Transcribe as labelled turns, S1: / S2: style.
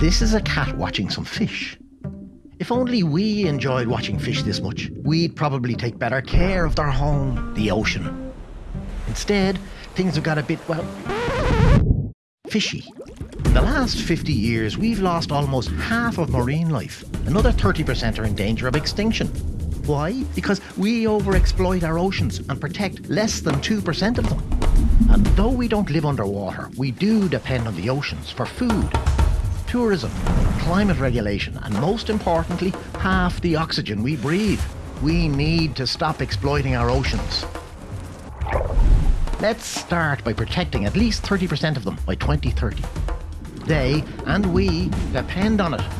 S1: This is a cat watching some fish. If only we enjoyed watching fish this much, we'd probably take better care of their home, the ocean. Instead, things have got a bit, well, fishy. In the last 50 years, we've lost almost half of marine life. Another 30% are in danger of extinction. Why? Because we overexploit our oceans and protect less than 2% of them. And though we don't live underwater, we do depend on the oceans for food, tourism, climate regulation, and most importantly, half the oxygen we breathe. We need to stop exploiting our oceans. Let's start by protecting at least 30% of them by 2030. They and we depend on it